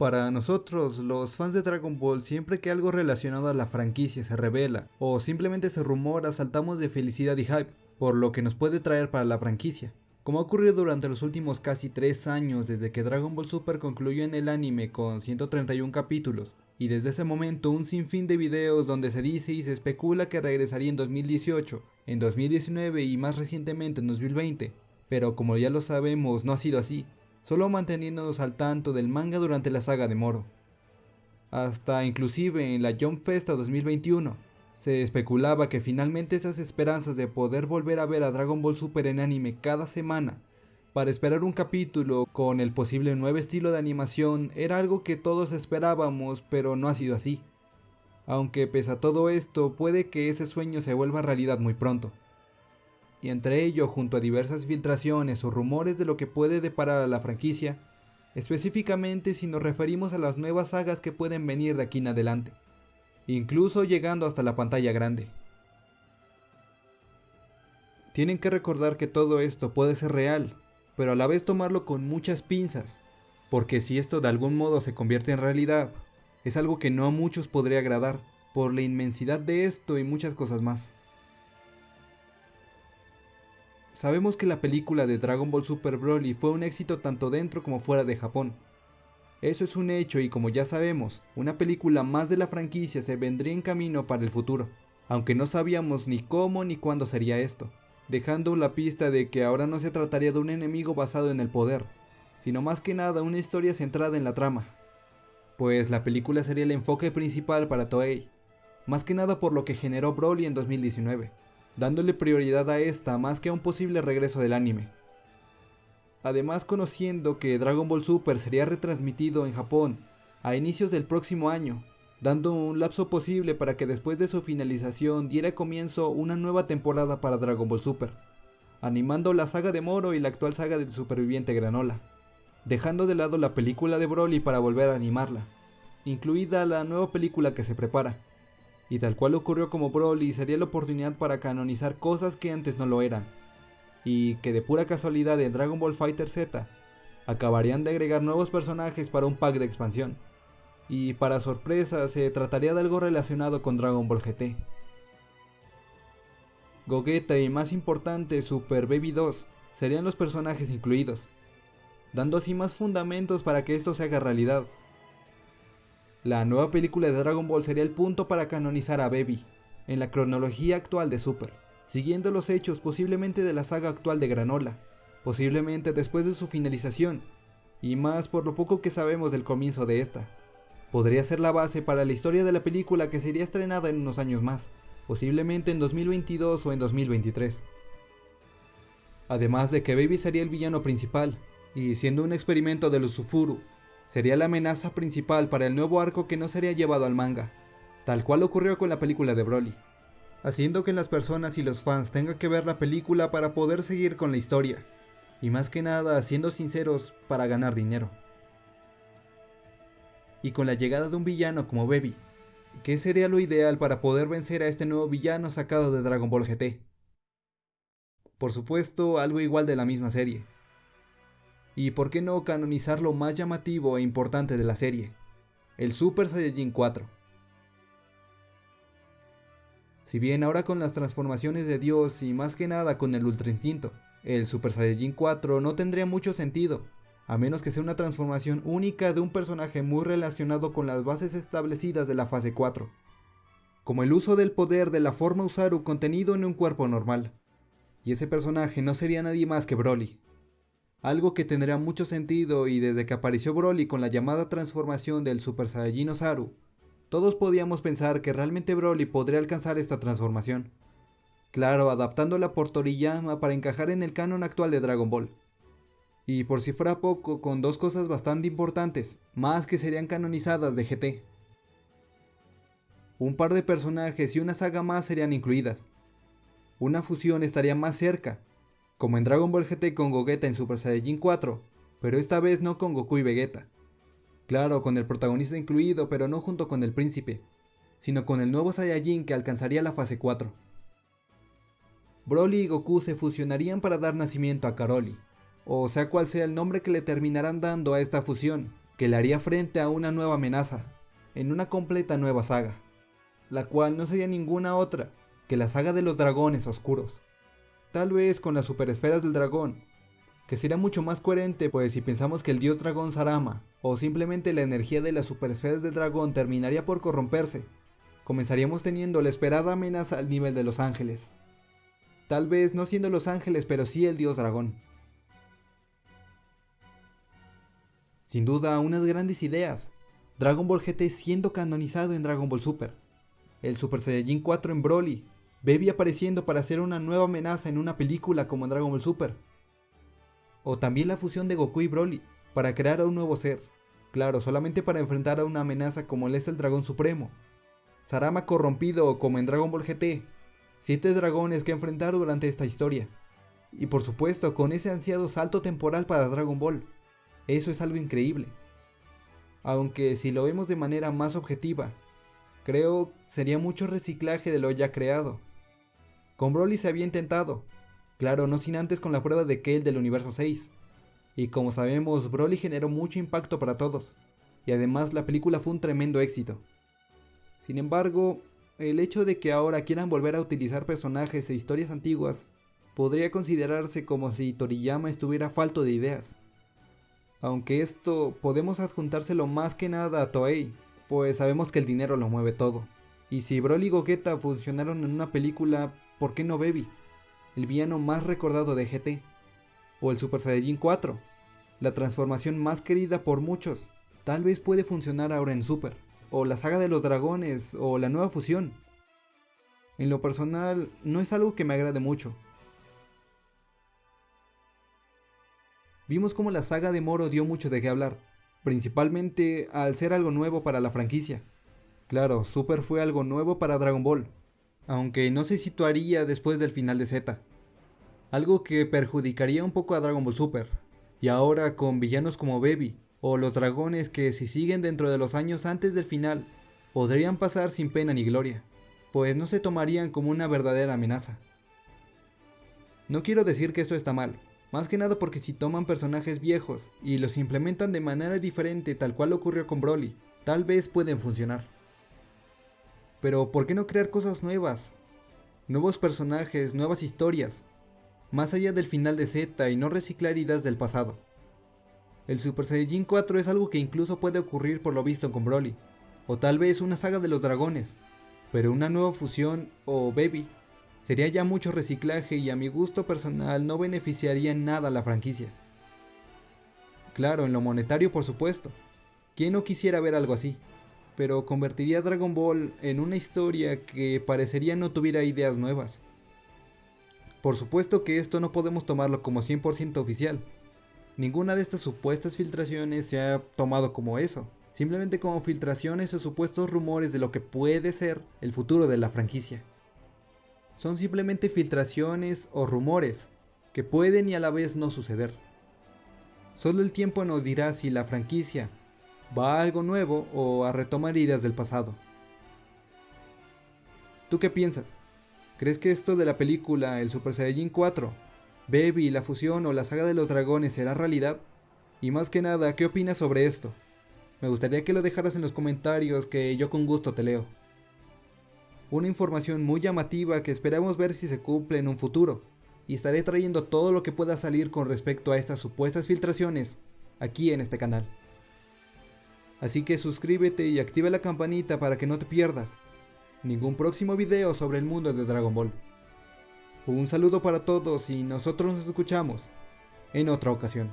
Para nosotros, los fans de Dragon Ball, siempre que algo relacionado a la franquicia se revela o simplemente se rumora, saltamos de felicidad y hype por lo que nos puede traer para la franquicia. Como ha ocurrido durante los últimos casi 3 años desde que Dragon Ball Super concluyó en el anime con 131 capítulos, y desde ese momento un sinfín de videos donde se dice y se especula que regresaría en 2018, en 2019 y más recientemente en 2020, pero como ya lo sabemos no ha sido así, solo manteniéndonos al tanto del manga durante la saga de Moro. Hasta inclusive en la Jump Festa 2021, se especulaba que finalmente esas esperanzas de poder volver a ver a Dragon Ball Super en anime cada semana, para esperar un capítulo con el posible nuevo estilo de animación, era algo que todos esperábamos, pero no ha sido así. Aunque pese a todo esto, puede que ese sueño se vuelva realidad muy pronto y entre ello, junto a diversas filtraciones o rumores de lo que puede deparar a la franquicia, específicamente si nos referimos a las nuevas sagas que pueden venir de aquí en adelante, incluso llegando hasta la pantalla grande. Tienen que recordar que todo esto puede ser real, pero a la vez tomarlo con muchas pinzas, porque si esto de algún modo se convierte en realidad, es algo que no a muchos podría agradar, por la inmensidad de esto y muchas cosas más. Sabemos que la película de Dragon Ball Super Broly fue un éxito tanto dentro como fuera de Japón. Eso es un hecho y como ya sabemos, una película más de la franquicia se vendría en camino para el futuro, aunque no sabíamos ni cómo ni cuándo sería esto, dejando la pista de que ahora no se trataría de un enemigo basado en el poder, sino más que nada una historia centrada en la trama, pues la película sería el enfoque principal para Toei, más que nada por lo que generó Broly en 2019 dándole prioridad a esta más que a un posible regreso del anime. Además conociendo que Dragon Ball Super sería retransmitido en Japón a inicios del próximo año, dando un lapso posible para que después de su finalización diera comienzo una nueva temporada para Dragon Ball Super, animando la saga de Moro y la actual saga del superviviente Granola, dejando de lado la película de Broly para volver a animarla, incluida la nueva película que se prepara, y tal cual ocurrió como Broly sería la oportunidad para canonizar cosas que antes no lo eran, y que de pura casualidad en Dragon Ball Fighter Z acabarían de agregar nuevos personajes para un pack de expansión, y para sorpresa se trataría de algo relacionado con Dragon Ball GT. Gogeta y más importante Super Baby 2 serían los personajes incluidos, dando así más fundamentos para que esto se haga realidad. La nueva película de Dragon Ball sería el punto para canonizar a Baby, en la cronología actual de Super, siguiendo los hechos posiblemente de la saga actual de Granola, posiblemente después de su finalización, y más por lo poco que sabemos del comienzo de esta. Podría ser la base para la historia de la película que sería estrenada en unos años más, posiblemente en 2022 o en 2023. Además de que Baby sería el villano principal, y siendo un experimento de los Sufuru, sería la amenaza principal para el nuevo arco que no sería llevado al manga, tal cual ocurrió con la película de Broly, haciendo que las personas y los fans tengan que ver la película para poder seguir con la historia, y más que nada, siendo sinceros, para ganar dinero. Y con la llegada de un villano como Baby, ¿qué sería lo ideal para poder vencer a este nuevo villano sacado de Dragon Ball GT? Por supuesto, algo igual de la misma serie, y por qué no canonizar lo más llamativo e importante de la serie, el Super Saiyajin 4. Si bien ahora con las transformaciones de Dios y más que nada con el Ultra Instinto, el Super Saiyajin 4 no tendría mucho sentido, a menos que sea una transformación única de un personaje muy relacionado con las bases establecidas de la fase 4, como el uso del poder de la forma Usaru contenido en un cuerpo normal. Y ese personaje no sería nadie más que Broly, algo que tendría mucho sentido y desde que apareció Broly con la llamada transformación del Super Saiyajin Osaru, todos podíamos pensar que realmente Broly podría alcanzar esta transformación. Claro, adaptándola por Toriyama para encajar en el canon actual de Dragon Ball. Y por si fuera poco, con dos cosas bastante importantes, más que serían canonizadas de GT. Un par de personajes y una saga más serían incluidas. Una fusión estaría más cerca, como en Dragon Ball GT con Gogeta en Super Saiyajin 4, pero esta vez no con Goku y Vegeta. Claro, con el protagonista incluido, pero no junto con el príncipe, sino con el nuevo Saiyajin que alcanzaría la fase 4. Broly y Goku se fusionarían para dar nacimiento a Karoli, o sea cual sea el nombre que le terminarán dando a esta fusión, que le haría frente a una nueva amenaza, en una completa nueva saga, la cual no sería ninguna otra que la saga de los dragones oscuros. Tal vez con las superesferas del dragón, que sería mucho más coherente pues si pensamos que el dios dragón Sarama, o simplemente la energía de las superesferas del dragón terminaría por corromperse, comenzaríamos teniendo la esperada amenaza al nivel de los ángeles. Tal vez no siendo los ángeles, pero sí el dios dragón. Sin duda, unas grandes ideas. Dragon Ball GT siendo canonizado en Dragon Ball Super. El Super Saiyajin 4 en Broly. Baby apareciendo para hacer una nueva amenaza en una película como en Dragon Ball Super. O también la fusión de Goku y Broly para crear a un nuevo ser. Claro, solamente para enfrentar a una amenaza como él es el Dragón Supremo. Sarama corrompido como en Dragon Ball GT. Siete dragones que enfrentar durante esta historia. Y por supuesto con ese ansiado salto temporal para Dragon Ball. Eso es algo increíble. Aunque si lo vemos de manera más objetiva, creo sería mucho reciclaje de lo ya creado. Con Broly se había intentado, claro, no sin antes con la prueba de Kale del universo 6. Y como sabemos, Broly generó mucho impacto para todos, y además la película fue un tremendo éxito. Sin embargo, el hecho de que ahora quieran volver a utilizar personajes e historias antiguas podría considerarse como si Toriyama estuviera falto de ideas. Aunque esto podemos adjuntárselo más que nada a Toei, pues sabemos que el dinero lo mueve todo. Y si Broly y Gogeta funcionaron en una película, ¿por qué no Baby? El villano más recordado de GT. O el Super Saiyajin 4, la transformación más querida por muchos. Tal vez puede funcionar ahora en Super. O la saga de los dragones, o la nueva fusión. En lo personal, no es algo que me agrade mucho, vimos como la saga de Moro dio mucho de qué hablar, principalmente al ser algo nuevo para la franquicia. Claro, Super fue algo nuevo para Dragon Ball, aunque no se situaría después del final de Z. Algo que perjudicaría un poco a Dragon Ball Super. Y ahora con villanos como Baby, o los dragones que si siguen dentro de los años antes del final, podrían pasar sin pena ni gloria, pues no se tomarían como una verdadera amenaza. No quiero decir que esto está mal, más que nada porque si toman personajes viejos y los implementan de manera diferente tal cual ocurrió con Broly, tal vez pueden funcionar. Pero ¿por qué no crear cosas nuevas? Nuevos personajes, nuevas historias, más allá del final de Z y no reciclar ideas del pasado. El Super Saiyajin 4 es algo que incluso puede ocurrir por lo visto con Broly, o tal vez una saga de los dragones, pero una nueva fusión o Baby Sería ya mucho reciclaje y a mi gusto personal no beneficiaría en nada a la franquicia. Claro, en lo monetario por supuesto. ¿Quién no quisiera ver algo así? Pero convertiría Dragon Ball en una historia que parecería no tuviera ideas nuevas. Por supuesto que esto no podemos tomarlo como 100% oficial. Ninguna de estas supuestas filtraciones se ha tomado como eso, simplemente como filtraciones o supuestos rumores de lo que puede ser el futuro de la franquicia son simplemente filtraciones o rumores que pueden y a la vez no suceder. Solo el tiempo nos dirá si la franquicia va a algo nuevo o a retomar ideas del pasado. ¿Tú qué piensas? ¿Crees que esto de la película El Super Saiyajin 4, Baby, la fusión o la saga de los dragones será realidad? Y más que nada, ¿qué opinas sobre esto? Me gustaría que lo dejaras en los comentarios que yo con gusto te leo una información muy llamativa que esperamos ver si se cumple en un futuro, y estaré trayendo todo lo que pueda salir con respecto a estas supuestas filtraciones aquí en este canal. Así que suscríbete y activa la campanita para que no te pierdas ningún próximo video sobre el mundo de Dragon Ball. Un saludo para todos y nosotros nos escuchamos en otra ocasión.